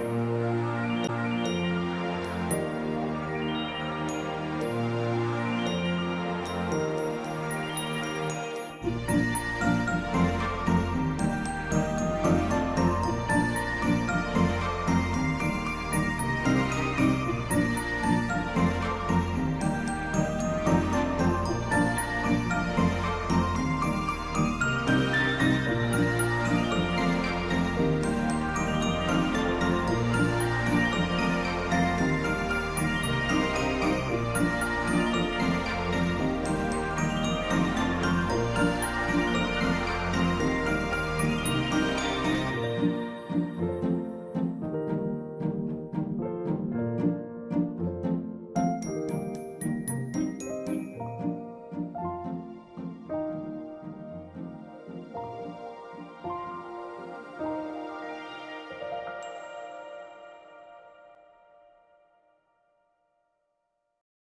Bye.